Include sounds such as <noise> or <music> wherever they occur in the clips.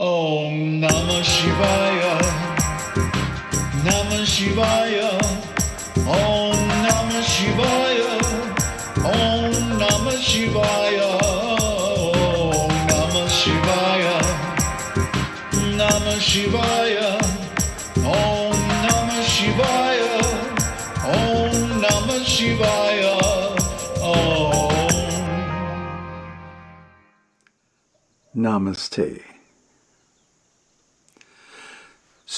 Om Namah Shivaya. Namah Shivaya. Om Namah Shivaya. Om Namah Shivaya. Om Namah Shivaya. Namah Shivaya. Om Namah Shivaya. Om Namah Shivaya. Om. Namaste.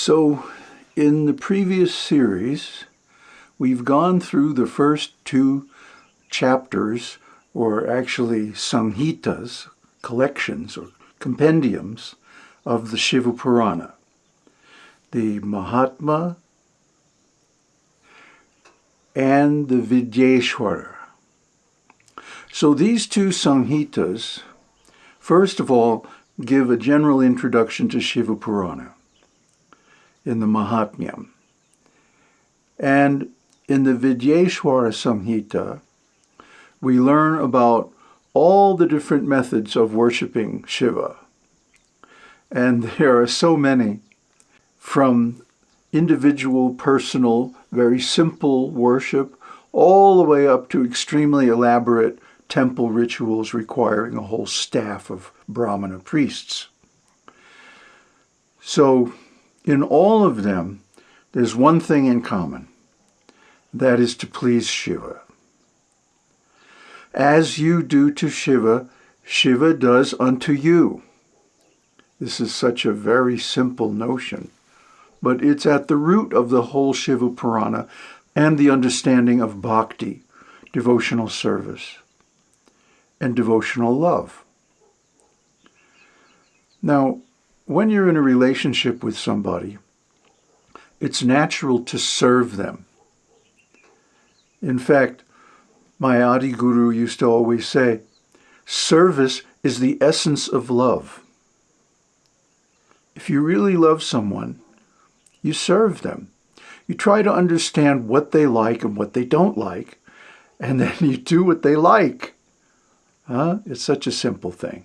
So, in the previous series, we've gone through the first two chapters, or actually samhitas, collections or compendiums of the Shiva Purana. The Mahatmya and the Vidyeshwara. So these two samhitas First of all, give a general introduction to Shiva Purana in the Mahatmyam. And in the Vidyeshwara Samhita, we learn about all the different methods of worshiping Shiva. And <laughs> there are so many, from individual, personal, very simple worship, all the way up to extremely elaborate temple rituals requiring a whole staff of Brahmana priests. So in all of them, there's one thing in common. That is to please Shiva. As you do to Shiva, Shiva does unto you. This is such a very simple notion, but it's at the root of the whole Shiva Purana and the understanding of bhakti, devotional service and devotional love. Now, when you're in a relationship with somebody, it's natural to serve them. In fact, my Adi Guru used to always say, service is the essence of love. If you really love someone, you serve them. You try to understand what they like and what they don't like, and then <laughs> you do what they like. Huh? It's such a simple thing.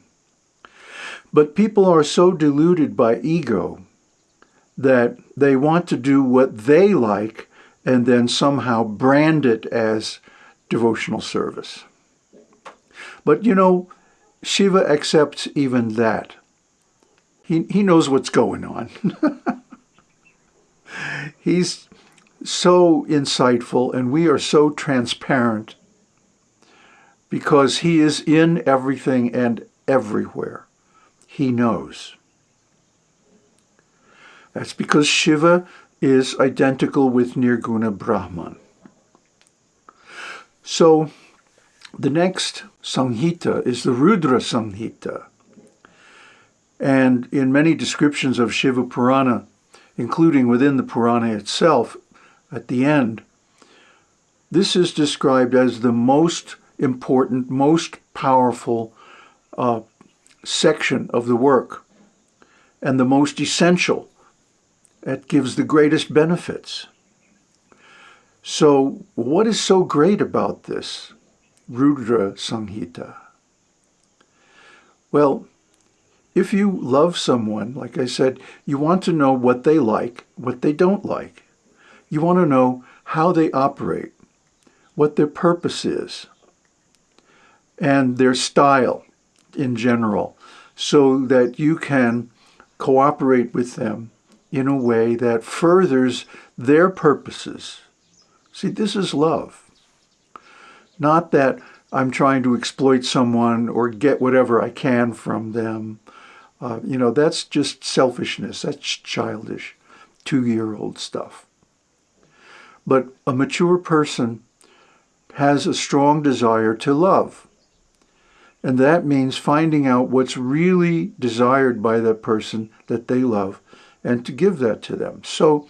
But people are so deluded by ego that they want to do what they like and then somehow brand it as devotional service. But you know, Shiva accepts even that. He, he knows what's going on. <laughs> He's so insightful and we are so transparent because he is in everything and everywhere. He knows. That's because Shiva is identical with Nirguna Brahman. So the next Samhita is the Rudra Samhita. And in many descriptions of Shiva Purana, including within the Purana itself, at the end, this is described as the most important, most powerful uh, section of the work and the most essential. That gives the greatest benefits. So what is so great about this Rudra Samhita? Well, if you love someone, like I said, you want to know what they like, what they don't like. You want to know how they operate, what their purpose is, and their style in general so that you can cooperate with them in a way that furthers their purposes. See, this is love. Not that I'm trying to exploit someone or get whatever I can from them. Uh, you know, that's just selfishness. That's childish, two-year-old stuff. But a mature person has a strong desire to love. And that means finding out what's really desired by that person that they love and to give that to them. So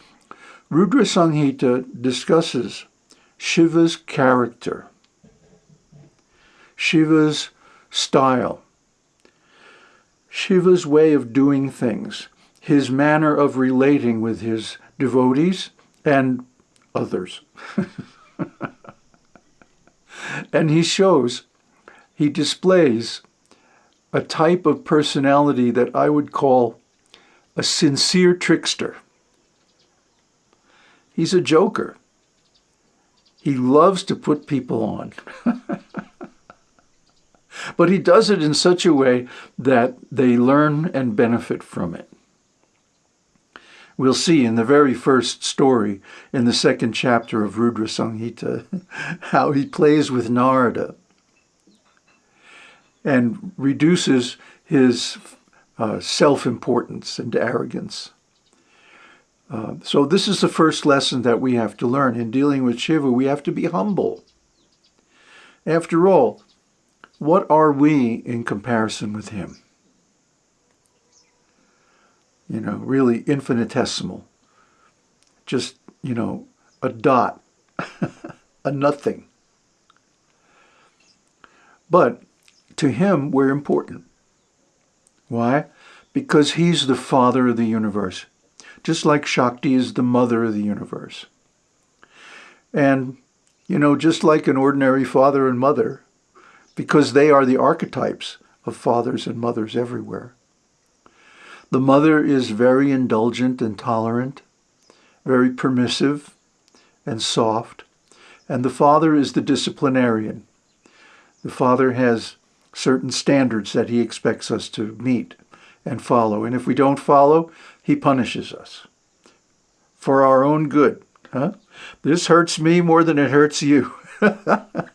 Rudra Samhita discusses Shiva's character, Shiva's style, Shiva's way of doing things, his manner of relating with his devotees and others. <laughs> and he shows he displays a type of personality that I would call a sincere trickster. He's a joker. He loves to put people on. <laughs> but he does it in such a way that they learn and benefit from it. We'll see in the very first story in the second chapter of Rudra Samhita <laughs> how he plays with Narada and reduces his uh, self-importance and arrogance. Uh, so this is the first lesson that we have to learn. In dealing with Shiva, we have to be humble. After all, what are we in comparison with him? You know, really infinitesimal. Just, you know, a dot, <laughs> a nothing. But to him, we're important. Why? Because he's the father of the universe, just like Shakti is the mother of the universe. And, you know, just like an ordinary father and mother, because they are the archetypes of fathers and mothers everywhere. The mother is very indulgent and tolerant, very permissive and soft, and the father is the disciplinarian. The father has certain standards that he expects us to meet and follow. And if we don't follow, he punishes us for our own good. Huh? This hurts me more than it hurts you. <laughs> but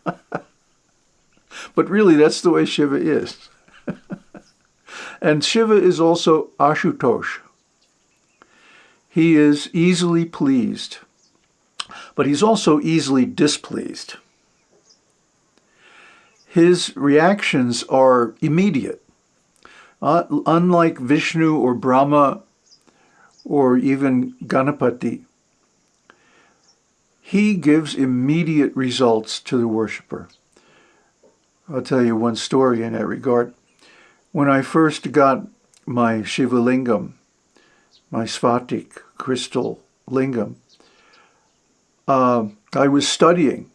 really, that's the way Shiva is. <laughs> and Shiva is also Ashutosh. He is easily pleased, but he's also easily displeased his reactions are immediate. Uh, unlike Vishnu or Brahma or even Ganapati, he gives immediate results to the worshiper. I'll tell you one story in that regard. When I first got my Shiva Lingam, my Sphatik crystal lingam, uh, I was studying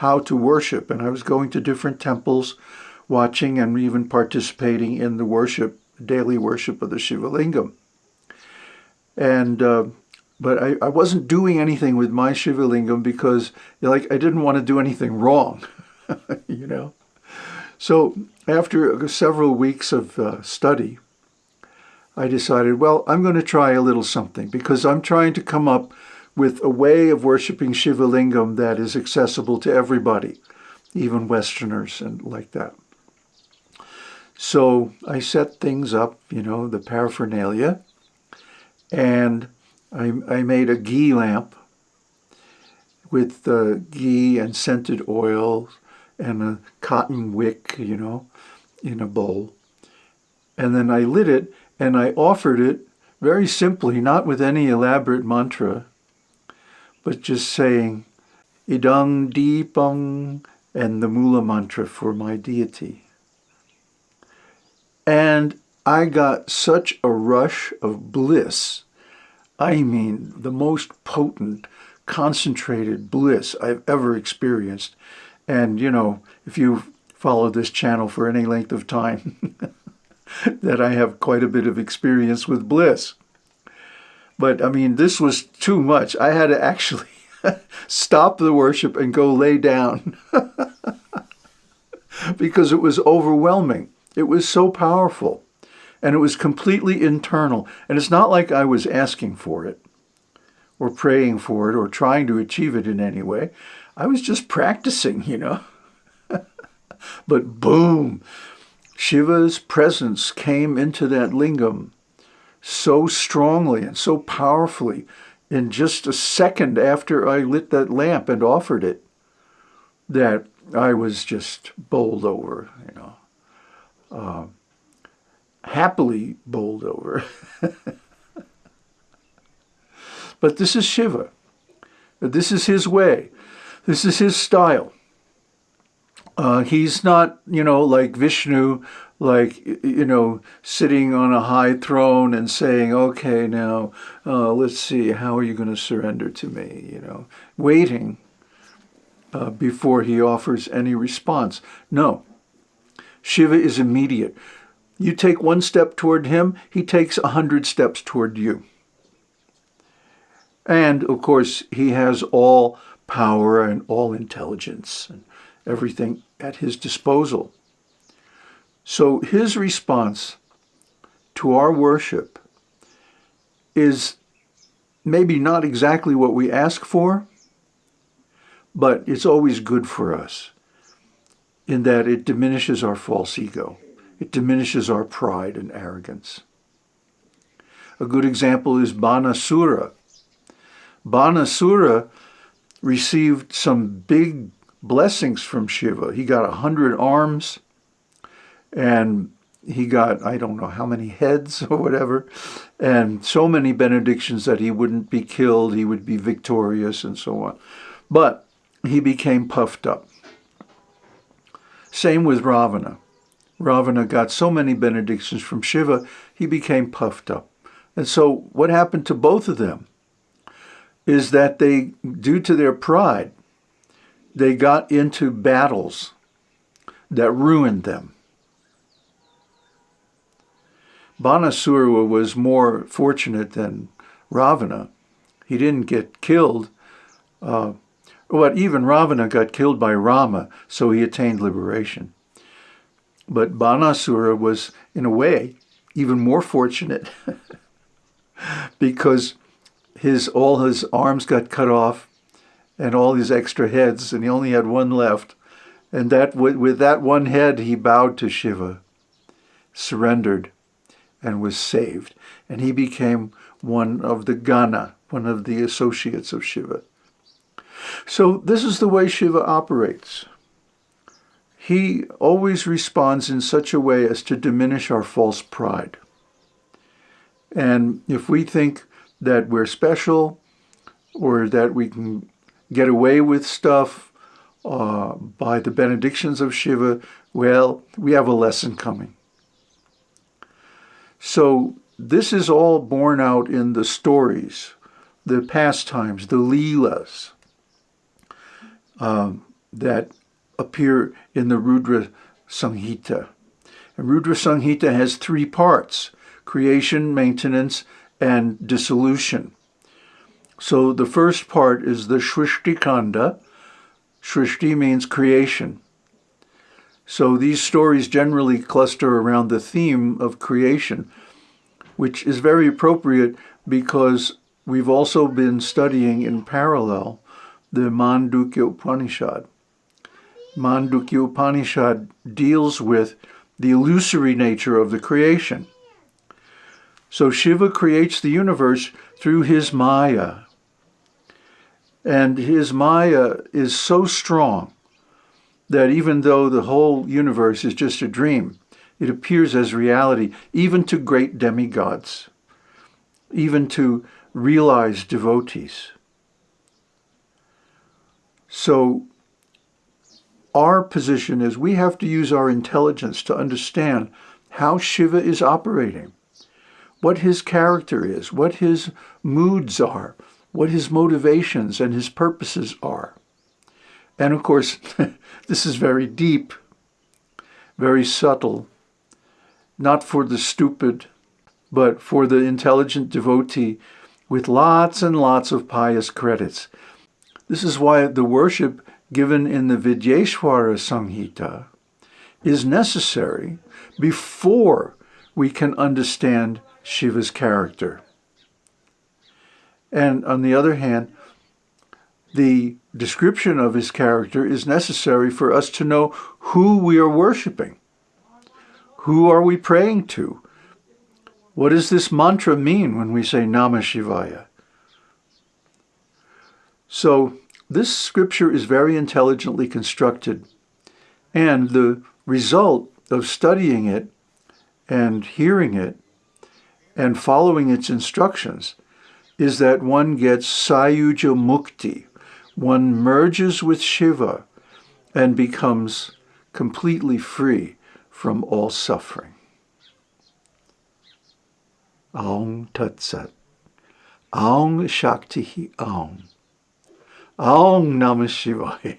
how to worship. And I was going to different temples, watching and even participating in the worship, daily worship of the Shiva Lingam. And, uh, but I, I wasn't doing anything with my Shiva Lingam because like I didn't want to do anything wrong, <laughs> you know. So after several weeks of uh, study, I decided, well, I'm going to try a little something because I'm trying to come up with a way of worshiping Shiva Lingam that is accessible to everybody, even Westerners and like that. So I set things up, you know, the paraphernalia, and I, I made a ghee lamp with uh, ghee and scented oil and a cotton wick, you know, in a bowl. And then I lit it and I offered it very simply, not with any elaborate mantra, but just saying idang deepang and the mula mantra for my deity. And I got such a rush of bliss. I mean, the most potent, concentrated bliss I've ever experienced. And, you know, if you follow this channel for any length of time, <laughs> that I have quite a bit of experience with bliss. But I mean, this was too much. I had to actually <laughs> stop the worship and go lay down <laughs> because it was overwhelming. It was so powerful and it was completely internal. And it's not like I was asking for it or praying for it or trying to achieve it in any way. I was just practicing, you know. <laughs> but boom, Shiva's presence came into that lingam so strongly and so powerfully in just a second after I lit that lamp and offered it that I was just bowled over, you know, uh, happily bowled over. <laughs> but this is Shiva. This is his way. This is his style. Uh, he's not, you know, like Vishnu like, you know, sitting on a high throne and saying, okay, now uh, let's see, how are you going to surrender to me? You know, waiting uh, before he offers any response. No, Shiva is immediate. You take one step toward him, he takes a hundred steps toward you. And of course, he has all power and all intelligence and everything at his disposal. So his response to our worship is maybe not exactly what we ask for, but it's always good for us in that it diminishes our false ego. It diminishes our pride and arrogance. A good example is Banasura. Banasura received some big blessings from Shiva. He got a hundred arms and he got, I don't know how many heads <laughs> or whatever, and so many benedictions that he wouldn't be killed, he would be victorious and so on. But he became puffed up. Same with Ravana. Ravana got so many benedictions from Shiva, he became puffed up. And so what happened to both of them is that they, due to their pride, they got into battles that ruined them. Banasura was more fortunate than Ravana. He didn't get killed. Uh, even Ravana got killed by Rama, so he attained liberation. But Banasura was, in a way, even more fortunate <laughs> because his all his arms got cut off and all his extra heads, and he only had one left. And that with that one head, he bowed to Shiva, surrendered, and was saved. And he became one of the Gana, one of the associates of Shiva. So this is the way Shiva operates. He always responds in such a way as to diminish our false pride. And if we think that we're special or that we can get away with stuff uh, by the benedictions of Shiva, well, we have a lesson coming. So this is all borne out in the stories, the pastimes, the leelas um, that appear in the Rudra Samhita. And Rudra Samhita has three parts, creation, maintenance, and dissolution. So the first part is the Shrishti Kanda. Shrishti means creation. So these stories generally cluster around the theme of creation, which is very appropriate because we've also been studying in parallel the Mandukya Upanishad. Mandukya Upanishad deals with the illusory nature of the creation. So Shiva creates the universe through his Maya, and his Maya is so strong that even though the whole universe is just a dream, it appears as reality, even to great demigods, even to realized devotees. So our position is we have to use our intelligence to understand how Shiva is operating, what his character is, what his moods are, what his motivations and his purposes are. And of course, <laughs> this is very deep, very subtle, not for the stupid, but for the intelligent devotee with lots and lots of pious credits. This is why the worship given in the Vidyeshwara Samhita is necessary before we can understand Shiva's character. And on the other hand, the description of his character is necessary for us to know who we are worshiping. Who are we praying to? What does this mantra mean when we say Namah Shivaya? So this scripture is very intelligently constructed, and the result of studying it and hearing it and following its instructions is that one gets Sayuja Mukti. One merges with Shiva and becomes completely free from all suffering. Aum Tat Sat. Aum Shakti Aum. Aum Namah Shivaya.